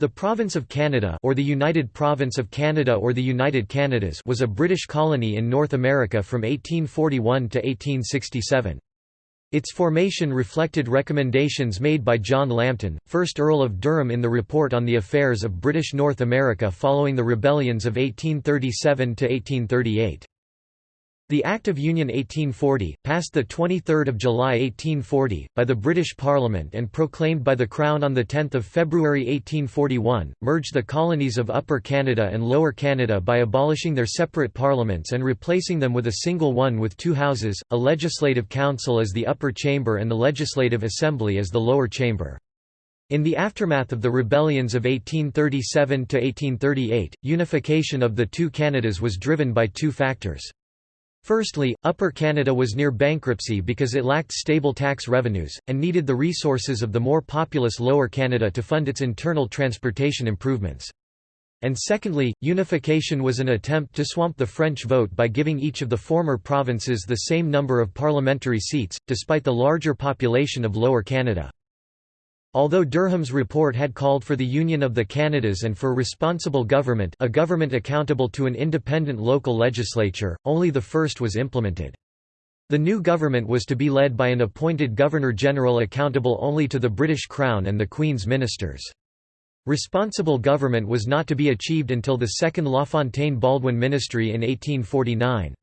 The Province of Canada or the United Province of Canada or the United Canadas was a British colony in North America from 1841 to 1867. Its formation reflected recommendations made by John Lambton, 1st Earl of Durham in the Report on the Affairs of British North America following the rebellions of 1837 to 1838. The Act of Union 1840, passed 23 July 1840, by the British Parliament and proclaimed by the Crown on 10 February 1841, merged the colonies of Upper Canada and Lower Canada by abolishing their separate parliaments and replacing them with a single one with two houses, a legislative council as the upper chamber and the legislative assembly as the lower chamber. In the aftermath of the rebellions of 1837–1838, unification of the two Canadas was driven by two factors. Firstly, Upper Canada was near bankruptcy because it lacked stable tax revenues, and needed the resources of the more populous Lower Canada to fund its internal transportation improvements. And secondly, unification was an attempt to swamp the French vote by giving each of the former provinces the same number of parliamentary seats, despite the larger population of Lower Canada. Although Durham's report had called for the union of the Canadas and for responsible government a government accountable to an independent local legislature, only the first was implemented. The new government was to be led by an appointed Governor-General accountable only to the British Crown and the Queen's ministers. Responsible government was not to be achieved until the second LaFontaine-Baldwin ministry in 1849.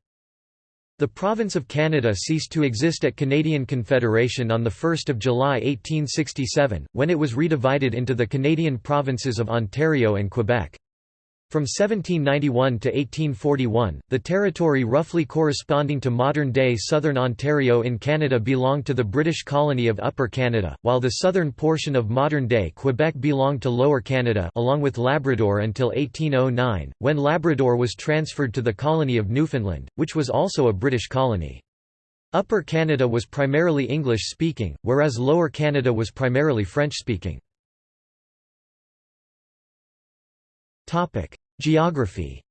The province of Canada ceased to exist at Canadian Confederation on 1 July 1867, when it was redivided into the Canadian provinces of Ontario and Quebec. From 1791 to 1841, the territory roughly corresponding to modern-day southern Ontario in Canada belonged to the British colony of Upper Canada, while the southern portion of modern-day Quebec belonged to Lower Canada along with Labrador until 1809, when Labrador was transferred to the colony of Newfoundland, which was also a British colony. Upper Canada was primarily English-speaking, whereas Lower Canada was primarily French-speaking. Geography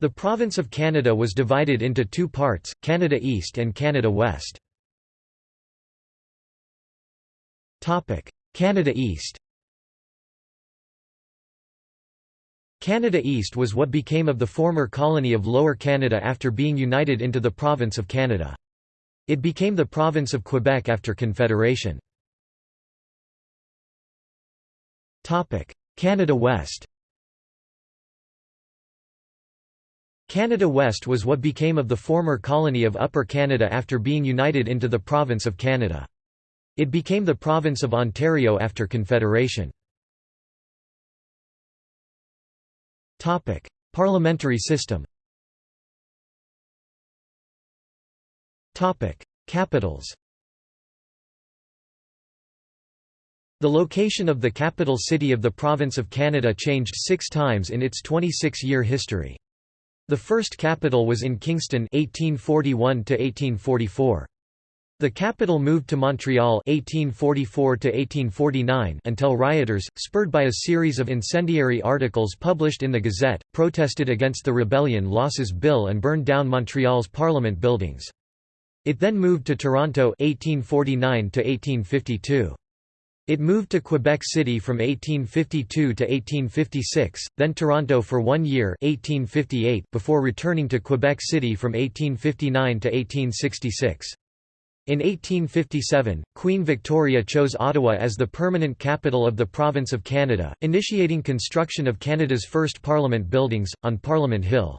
The province of Canada was divided into two parts, Canada East and Canada West. Topic: Canada East Canada East was what became of the former colony of Lower Canada after being united into the Province of Canada. It became the Province of Quebec after Confederation. Canada West Canada West was what became of the former colony of Upper Canada after being united into the Province of Canada. It became the Province of Ontario after Confederation. Parliamentary system Capitals The location of the capital city of the province of Canada changed six times in its 26-year history. The first capital was in Kingston 1841 1844. The capital moved to Montreal 1844 until rioters, spurred by a series of incendiary articles published in the Gazette, protested against the Rebellion Losses Bill and burned down Montreal's Parliament buildings. It then moved to Toronto 1849 1852. It moved to Quebec City from 1852 to 1856, then Toronto for one year 1858 before returning to Quebec City from 1859 to 1866. In 1857, Queen Victoria chose Ottawa as the permanent capital of the Province of Canada, initiating construction of Canada's first Parliament buildings, on Parliament Hill.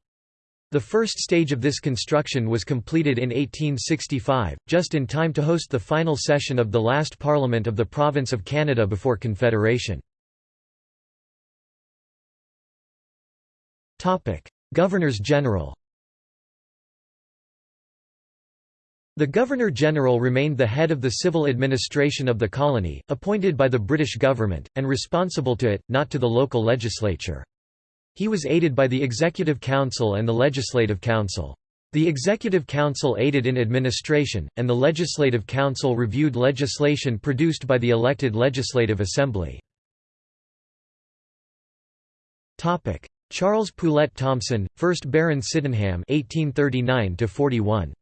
The first stage of this construction was completed in 1865, just in time to host the final session of the last Parliament of the Province of Canada before Confederation. Governors-General The Governor-General remained the head of the civil administration of the colony, appointed by the British government, and responsible to it, not to the local legislature. He was aided by the Executive Council and the Legislative Council. The Executive Council aided in administration, and the Legislative Council reviewed legislation produced by the elected Legislative Assembly. Charles Poulett Thomson, 1st Baron Sydenham 1839 41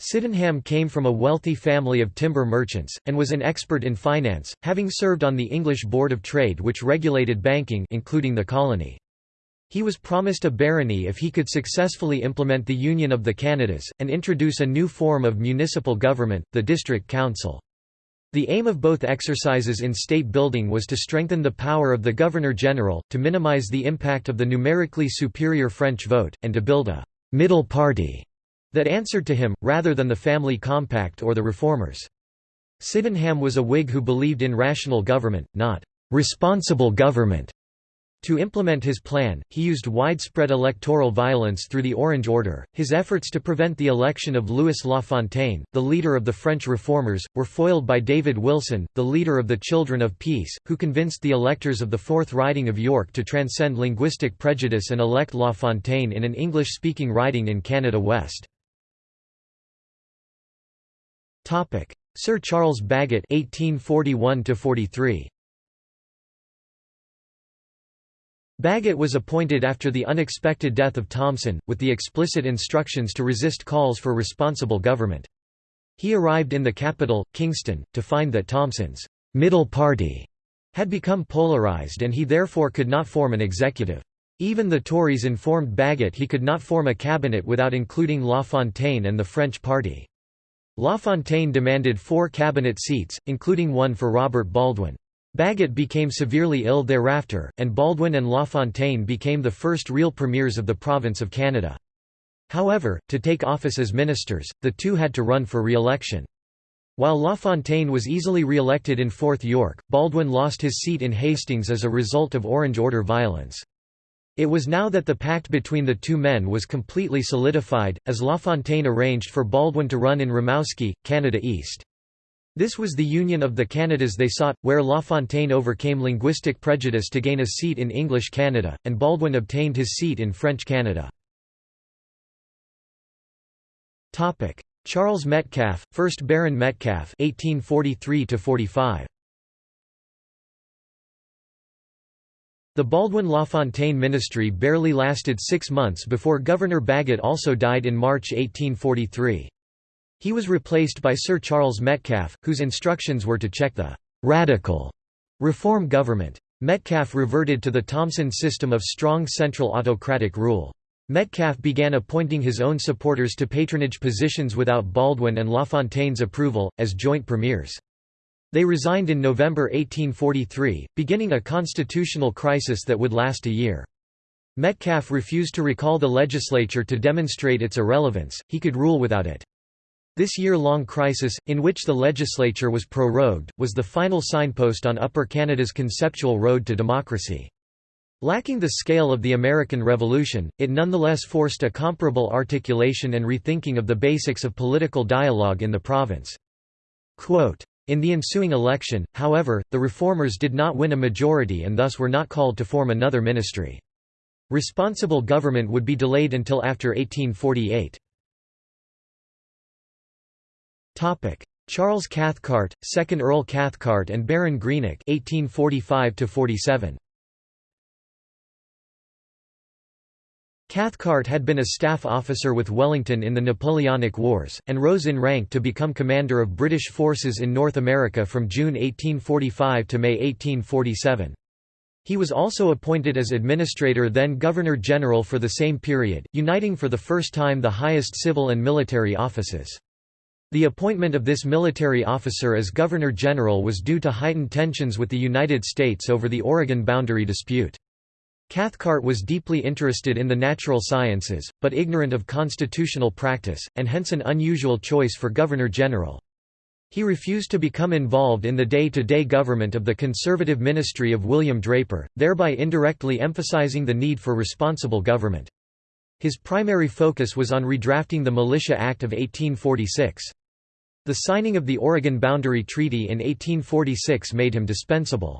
Sydenham came from a wealthy family of timber merchants, and was an expert in finance, having served on the English Board of Trade which regulated banking including the colony. He was promised a barony if he could successfully implement the Union of the Canadas, and introduce a new form of municipal government, the district council. The aim of both exercises in state building was to strengthen the power of the Governor-General, to minimize the impact of the numerically superior French vote, and to build a «middle party» that answered to him, rather than the family compact or the reformers. Sydenham was a Whig who believed in rational government, not «responsible government», to implement his plan, he used widespread electoral violence through the Orange Order. His efforts to prevent the election of Louis La Fontaine, the leader of the French reformers, were foiled by David Wilson, the leader of the Children of Peace, who convinced the electors of the Fourth Riding of York to transcend linguistic prejudice and elect La Fontaine in an English-speaking riding in Canada West. Sir Charles Bagot 1841 43 Bagot was appointed after the unexpected death of Thomson, with the explicit instructions to resist calls for responsible government. He arrived in the capital, Kingston, to find that Thomson's «middle party» had become polarised and he therefore could not form an executive. Even the Tories informed Bagot he could not form a cabinet without including La Fontaine and the French party. La Fontaine demanded four cabinet seats, including one for Robert Baldwin. Bagot became severely ill thereafter, and Baldwin and LaFontaine became the first real premiers of the province of Canada. However, to take office as ministers, the two had to run for re-election. While LaFontaine was easily re-elected in Fourth York, Baldwin lost his seat in Hastings as a result of Orange Order violence. It was now that the pact between the two men was completely solidified, as LaFontaine arranged for Baldwin to run in Rimouski, Canada East. This was the union of the Canadas they sought, where LaFontaine overcame linguistic prejudice to gain a seat in English Canada, and Baldwin obtained his seat in French Canada. Charles Metcalfe, 1st Baron Metcalfe 1843 -45. The Baldwin-LaFontaine ministry barely lasted six months before Governor Bagot also died in March 1843. He was replaced by Sir Charles Metcalfe, whose instructions were to check the «radical» reform government. Metcalfe reverted to the Thomson system of strong central autocratic rule. Metcalfe began appointing his own supporters to patronage positions without Baldwin and LaFontaine's approval, as joint premiers. They resigned in November 1843, beginning a constitutional crisis that would last a year. Metcalfe refused to recall the legislature to demonstrate its irrelevance, he could rule without it. This year-long crisis, in which the legislature was prorogued, was the final signpost on Upper Canada's conceptual road to democracy. Lacking the scale of the American Revolution, it nonetheless forced a comparable articulation and rethinking of the basics of political dialogue in the province. Quote, in the ensuing election, however, the reformers did not win a majority and thus were not called to form another ministry. Responsible government would be delayed until after 1848. Charles Cathcart, 2nd Earl Cathcart and Baron Greenock 1845 47 Cathcart had been a staff officer with Wellington in the Napoleonic Wars, and rose in rank to become commander of British forces in North America from June 1845 to May 1847. He was also appointed as administrator then Governor-General for the same period, uniting for the first time the highest civil and military offices. The appointment of this military officer as Governor-General was due to heightened tensions with the United States over the Oregon boundary dispute. Cathcart was deeply interested in the natural sciences, but ignorant of constitutional practice, and hence an unusual choice for Governor-General. He refused to become involved in the day-to-day -day government of the conservative ministry of William Draper, thereby indirectly emphasizing the need for responsible government. His primary focus was on redrafting the Militia Act of 1846. The signing of the Oregon Boundary Treaty in 1846 made him dispensable.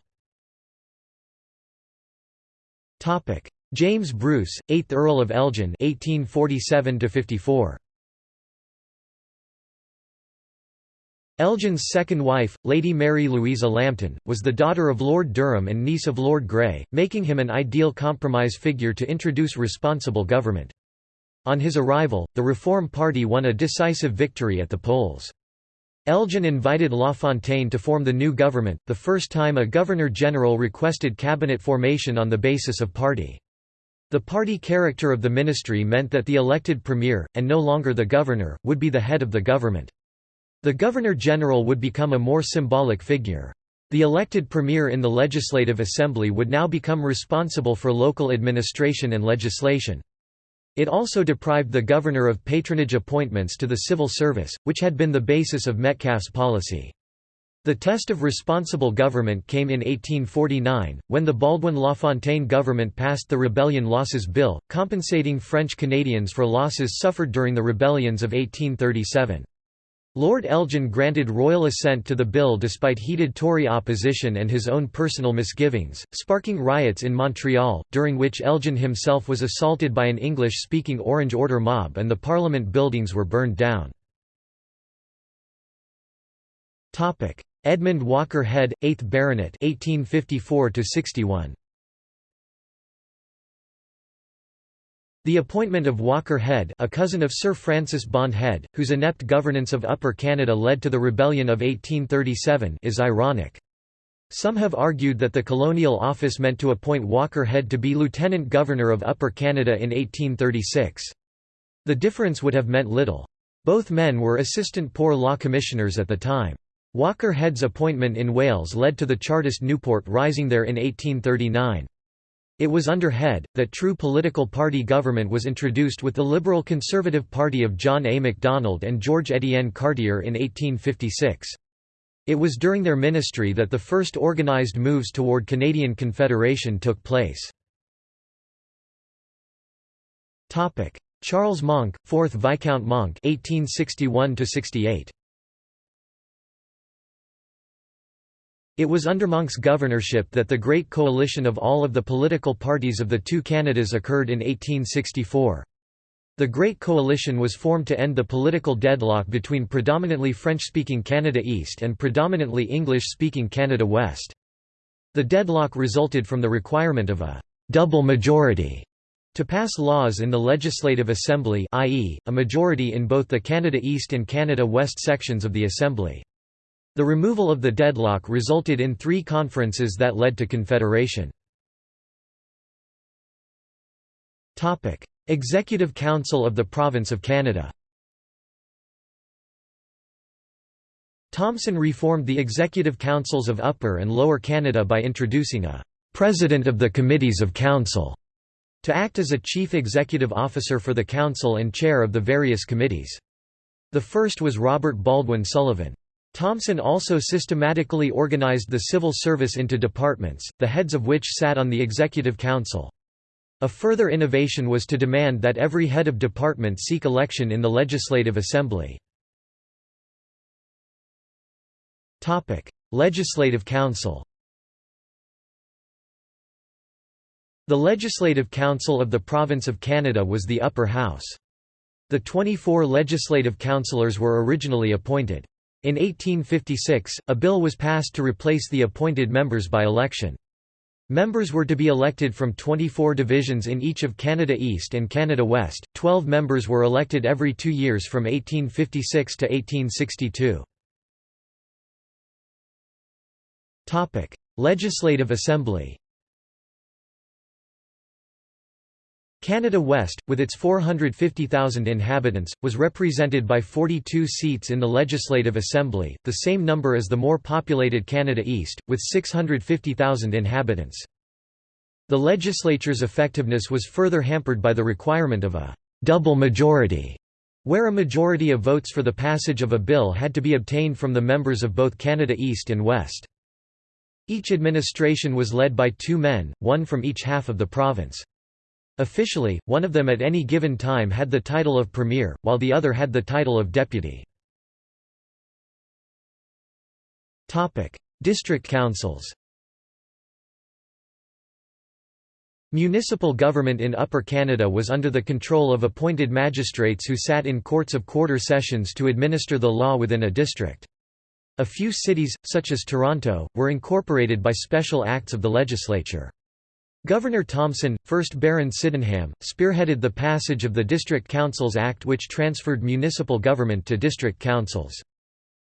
James Bruce, 8th Earl of Elgin 1847 -54. Elgin's second wife, Lady Mary Louisa Lambton, was the daughter of Lord Durham and niece of Lord Grey, making him an ideal compromise figure to introduce responsible government. On his arrival, the Reform Party won a decisive victory at the polls. Elgin invited Lafontaine to form the new government, the first time a governor-general requested cabinet formation on the basis of party. The party character of the ministry meant that the elected premier, and no longer the governor, would be the head of the government. The governor-general would become a more symbolic figure. The elected premier in the Legislative Assembly would now become responsible for local administration and legislation. It also deprived the governor of patronage appointments to the civil service, which had been the basis of Metcalfe's policy. The test of responsible government came in 1849, when the Baldwin-Lafontaine government passed the Rebellion Losses Bill, compensating French Canadians for losses suffered during the rebellions of 1837. Lord Elgin granted royal assent to the bill despite heated Tory opposition and his own personal misgivings, sparking riots in Montreal, during which Elgin himself was assaulted by an English-speaking Orange Order mob and the Parliament buildings were burned down. Edmund Walker Head, 8th Baronet 1854 61. The appointment of Walker Head a cousin of Sir Francis Bond Head, whose inept governance of Upper Canada led to the Rebellion of 1837 is ironic. Some have argued that the colonial office meant to appoint Walker Head to be Lieutenant Governor of Upper Canada in 1836. The difference would have meant little. Both men were assistant poor law commissioners at the time. Walker Head's appointment in Wales led to the Chartist Newport rising there in 1839. It was under Head, that true political party government was introduced with the Liberal Conservative Party of John A. Macdonald and George Étienne Cartier in 1856. It was during their ministry that the first organized moves toward Canadian Confederation took place. Charles Monck, 4th Viscount Monck 1861 68. It was under Monck's governorship that the Great Coalition of all of the political parties of the two Canadas occurred in 1864. The Great Coalition was formed to end the political deadlock between predominantly French-speaking Canada East and predominantly English-speaking Canada West. The deadlock resulted from the requirement of a «double majority» to pass laws in the Legislative Assembly i.e., a majority in both the Canada East and Canada West sections of the Assembly. The removal of the deadlock resulted in three conferences that led to confederation. Executive Council of the Province of Canada Thomson reformed the executive councils of Upper and Lower Canada by introducing a «President of the Committees of Council» to act as a chief executive officer for the council and chair of the various committees. The first was Robert Baldwin Sullivan. Thomson also systematically organized the civil service into departments, the heads of which sat on the Executive Council. A further innovation was to demand that every head of department seek election in the Legislative Assembly. Legislative Council The Legislative Council of the Province of Canada was the upper house. The 24 legislative councillors were originally appointed. In 1856, a bill was passed to replace the appointed members by election. Members were to be elected from 24 divisions in each of Canada East and Canada West. Twelve members were elected every two years from 1856 to 1862. Legislative Assembly Canada West, with its 450,000 inhabitants, was represented by 42 seats in the Legislative Assembly, the same number as the more populated Canada East, with 650,000 inhabitants. The legislature's effectiveness was further hampered by the requirement of a «double majority», where a majority of votes for the passage of a bill had to be obtained from the members of both Canada East and West. Each administration was led by two men, one from each half of the province. Officially, one of them at any given time had the title of premier, while the other had the title of deputy. District councils Municipal government in Upper Canada was under the control of appointed magistrates who sat in courts of quarter sessions to administer the law within a district. A few cities, such as Toronto, were incorporated by special acts of the legislature. Governor Thomson, 1st Baron Sydenham, spearheaded the passage of the District Councils Act which transferred municipal government to district councils.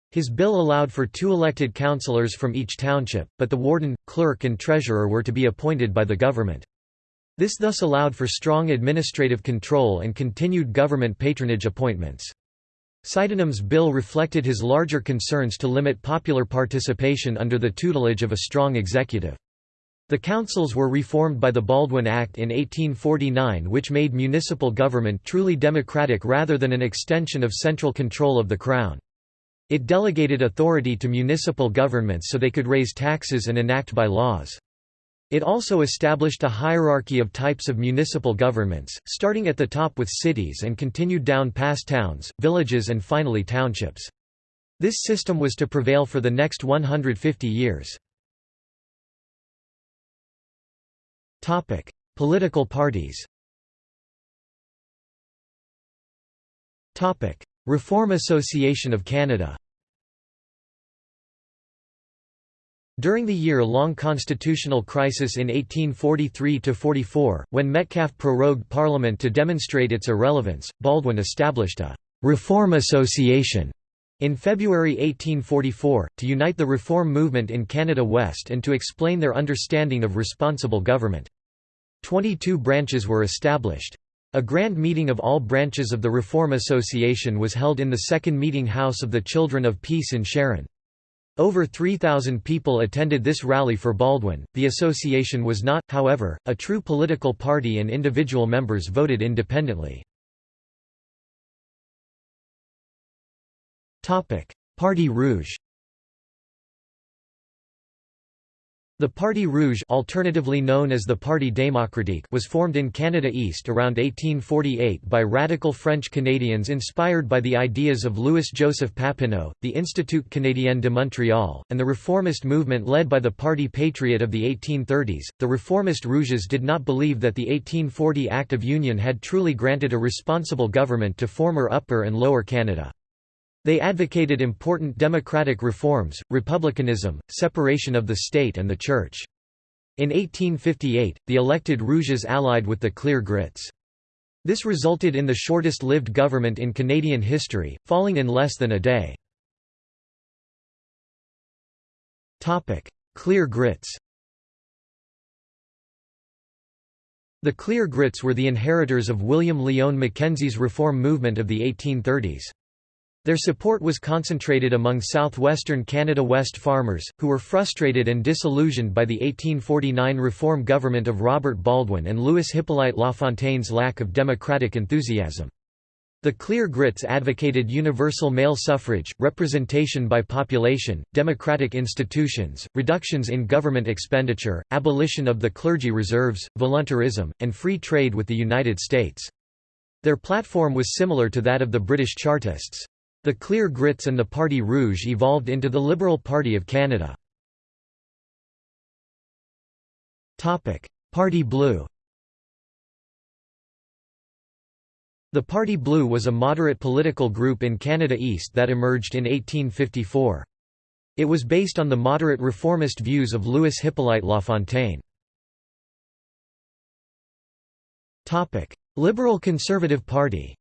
His bill allowed for two elected councillors from each township, but the warden, clerk and treasurer were to be appointed by the government. This thus allowed for strong administrative control and continued government patronage appointments. Sydenham's bill reflected his larger concerns to limit popular participation under the tutelage of a strong executive. The councils were reformed by the Baldwin Act in 1849 which made municipal government truly democratic rather than an extension of central control of the Crown. It delegated authority to municipal governments so they could raise taxes and enact by laws. It also established a hierarchy of types of municipal governments, starting at the top with cities and continued down past towns, villages and finally townships. This system was to prevail for the next 150 years. Political parties Topic: Reform Association of Canada During the year-long constitutional crisis in 1843–44, when Metcalfe prorogued Parliament to demonstrate its irrelevance, Baldwin established a «Reform Association» in February 1844, to unite the reform movement in Canada West and to explain their understanding of responsible government. Twenty-two branches were established. A grand meeting of all branches of the Reform Association was held in the second meeting house of the Children of Peace in Sharon. Over 3,000 people attended this rally for Baldwin. The association was not, however, a true political party and individual members voted independently. Parti Rouge The Parti Rouge alternatively known as the Parti démocratique was formed in Canada East around 1848 by radical French Canadians inspired by the ideas of Louis-Joseph Papineau, the Institut Canadien de Montréal, and the reformist movement led by the Parti Patriot of the 1830s. The reformist Rouges did not believe that the 1840 Act of Union had truly granted a responsible government to former Upper and Lower Canada. They advocated important democratic reforms, republicanism, separation of the state and the church. In 1858, the elected Rouges allied with the Clear Grits. This resulted in the shortest-lived government in Canadian history, falling in less than a day. Clear Grits The Clear Grits were the inheritors of William Lyon Mackenzie's reform movement of the 1830s. Their support was concentrated among southwestern Canada West farmers, who were frustrated and disillusioned by the 1849 reform government of Robert Baldwin and Louis Hippolyte Lafontaine's lack of democratic enthusiasm. The Clear Grits advocated universal male suffrage, representation by population, democratic institutions, reductions in government expenditure, abolition of the clergy reserves, voluntarism, and free trade with the United States. Their platform was similar to that of the British Chartists. The Clear Grits and the Parti Rouge evolved into the Liberal Party of Canada. Party Blue The Party Blue was a moderate political group in Canada East that emerged in 1854. It was based on the moderate reformist views of Louis Hippolyte Lafontaine. Liberal Conservative Party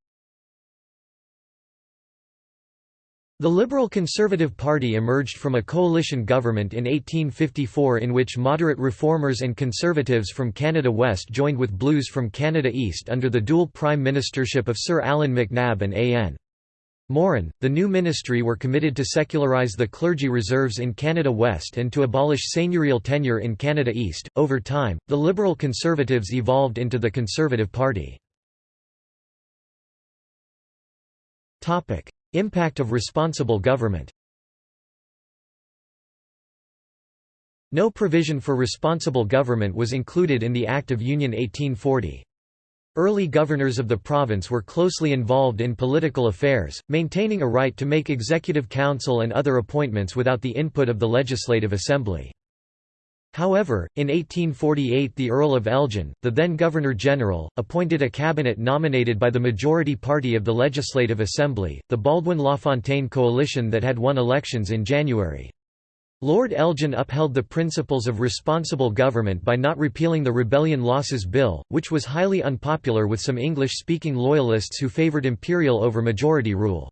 The Liberal Conservative Party emerged from a coalition government in 1854 in which moderate reformers and conservatives from Canada West joined with Blues from Canada East under the dual prime ministership of Sir Allan MacNab and A.N. Morin. The new ministry were committed to secularize the clergy reserves in Canada West and to abolish seigneurial tenure in Canada East. Over time, the Liberal Conservatives evolved into the Conservative Party. Topic: Impact of responsible government No provision for responsible government was included in the Act of Union 1840. Early governors of the province were closely involved in political affairs, maintaining a right to make executive council and other appointments without the input of the Legislative Assembly. However, in 1848 the Earl of Elgin, the then Governor-General, appointed a cabinet nominated by the majority party of the Legislative Assembly, the Baldwin-LaFontaine coalition that had won elections in January. Lord Elgin upheld the principles of responsible government by not repealing the Rebellion Losses Bill, which was highly unpopular with some English-speaking loyalists who favoured imperial over majority rule.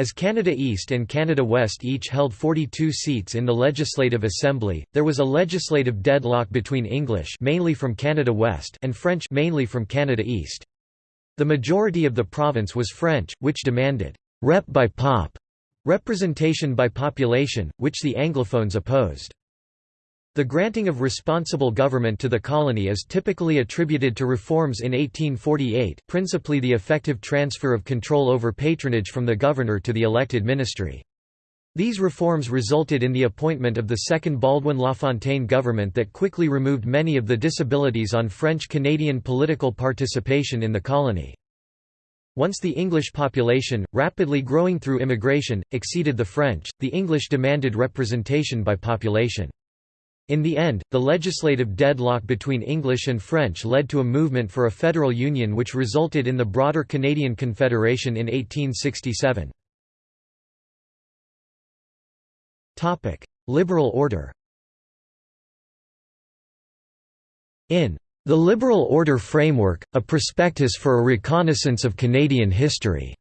As Canada East and Canada West each held 42 seats in the Legislative Assembly, there was a legislative deadlock between English mainly from Canada West and French mainly from Canada East. The majority of the province was French, which demanded «rep by pop» representation by population, which the Anglophones opposed. The granting of responsible government to the colony is typically attributed to reforms in 1848 principally the effective transfer of control over patronage from the governor to the elected ministry. These reforms resulted in the appointment of the second Baldwin LaFontaine government that quickly removed many of the disabilities on French-Canadian political participation in the colony. Once the English population, rapidly growing through immigration, exceeded the French, the English demanded representation by population. In the end, the legislative deadlock between English and French led to a movement for a federal union which resulted in the broader Canadian Confederation in 1867. Liberal order In the Liberal Order Framework, a prospectus for a reconnaissance of Canadian history.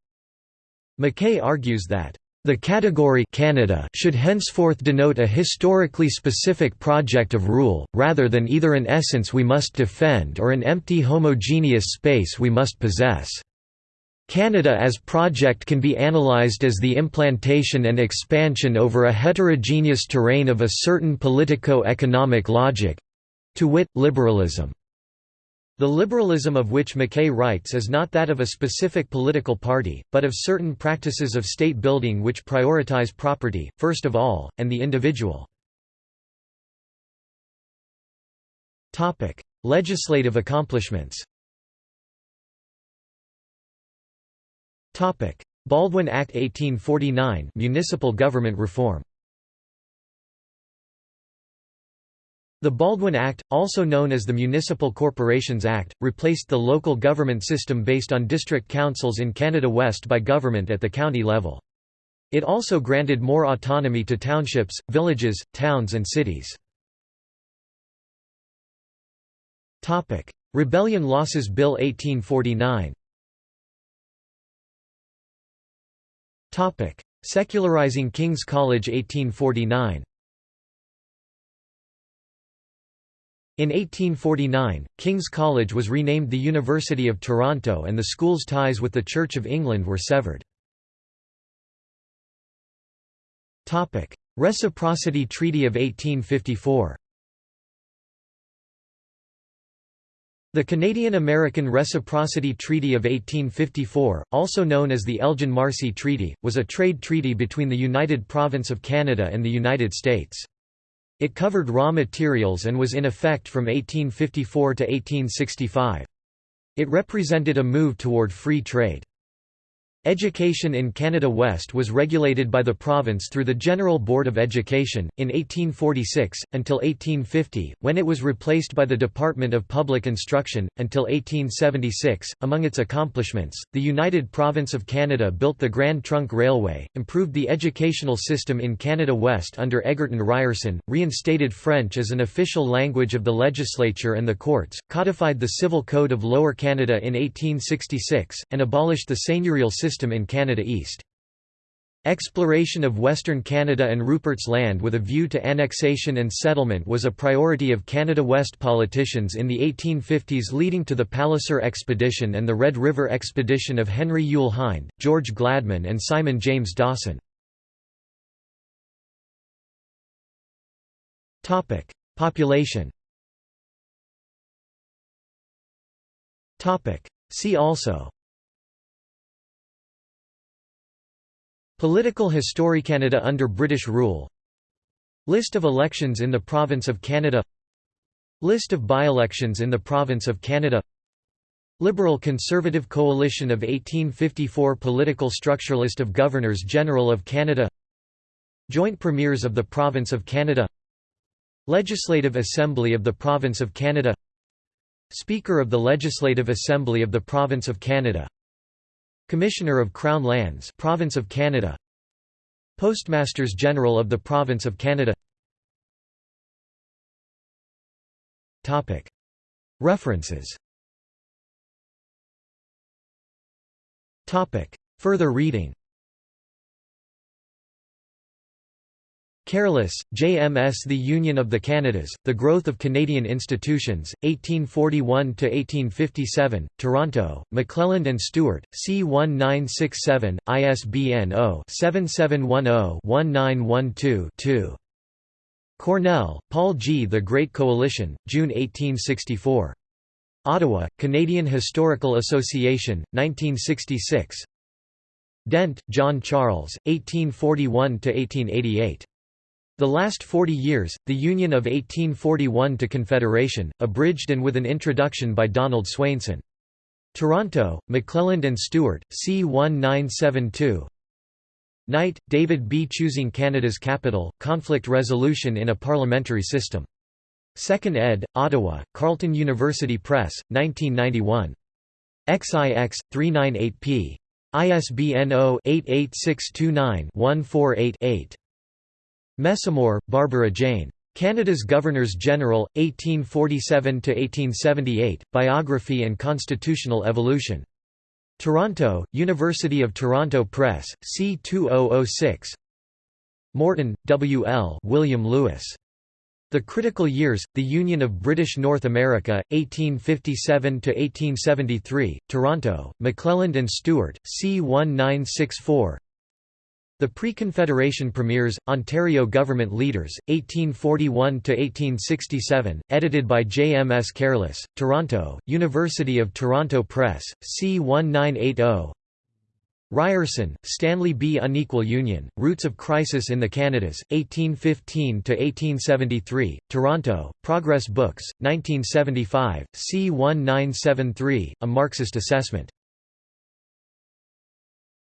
McKay argues that the category Canada should henceforth denote a historically specific project of rule, rather than either an essence we must defend or an empty homogeneous space we must possess. Canada as project can be analyzed as the implantation and expansion over a heterogeneous terrain of a certain politico-economic logic—to wit, liberalism. The liberalism of which McKay writes is not that of a specific political party, but of certain practices of state building which prioritize property, first of all, and the individual. Legislative accomplishments Baldwin Act 1849 municipal government reform The Baldwin Act, also known as the Municipal Corporations Act, replaced the local government system based on district councils in Canada West by government at the county level. It also granted more autonomy to townships, villages, towns and cities. Rebellion Losses Bill 1849 Secularizing King's College 1849 In 1849, King's College was renamed the University of Toronto and the school's ties with the Church of England were severed. Reciprocity Treaty of 1854 The Canadian-American Reciprocity Treaty of 1854, also known as the Elgin-Marcy Treaty, was a trade treaty between the United Province of Canada and the United States. It covered raw materials and was in effect from 1854 to 1865. It represented a move toward free trade. Education in Canada West was regulated by the province through the General Board of Education, in 1846, until 1850, when it was replaced by the Department of Public Instruction, until 1876. Among its accomplishments, the United Province of Canada built the Grand Trunk Railway, improved the educational system in Canada West under Egerton Ryerson, reinstated French as an official language of the legislature and the courts, codified the Civil Code of Lower Canada in 1866, and abolished the seigneurial system system in Canada East. Exploration of Western Canada and Rupert's Land with a view to annexation and settlement was a priority of Canada West politicians in the 1850s leading to the Palliser Expedition and the Red River Expedition of Henry Yule Hind, George Gladman and Simon James Dawson. Population See also Political history Canada under British rule. List of elections in the Province of Canada. List of by-elections in the Province of Canada. Liberal-Conservative Coalition of 1854 Political structure List of Governors-General of Canada. Joint Premiers of the Province of Canada. Legislative Assembly of the Province of Canada. Speaker of the Legislative Assembly of the Province of Canada Commissioner of Crown Lands Province of Canada. Postmasters General of the Province of Canada. References. Further reading Careless, JMS The Union of the Canadas, The Growth of Canadian Institutions, 1841–1857, Toronto, McClelland and Stewart, C1967, ISBN 0-7710-1912-2. Cornell, Paul G. The Great Coalition, June 1864. Ottawa, Canadian Historical Association, 1966 Dent, John Charles, 1841–1888. The last Forty Years, The Union of 1841 to Confederation, abridged and with an introduction by Donald Swainson. Toronto, McClelland and Stewart, C1972 Knight, David B. Choosing Canada's Capital, Conflict Resolution in a Parliamentary System. 2nd ed., Ottawa, Carleton University Press, 1991. XIX, 398p. ISBN 0-88629-148-8. Messamore, Barbara Jane. Canada's Governors-General, 1847–1878, Biography and Constitutional Evolution. Toronto, University of Toronto Press, C2006 Morton, W. L. William Lewis. The Critical Years, The Union of British North America, 1857–1873, Toronto, McClelland and Stewart, C1964 the Pre-Confederation Premiers, Ontario Government Leaders, 1841–1867, edited by J. M. S. Careless, Toronto, University of Toronto Press, C1980 Ryerson, Stanley B. Unequal Union, Roots of Crisis in the Canadas, 1815–1873, Toronto, Progress Books, 1975, C1973, A Marxist Assessment.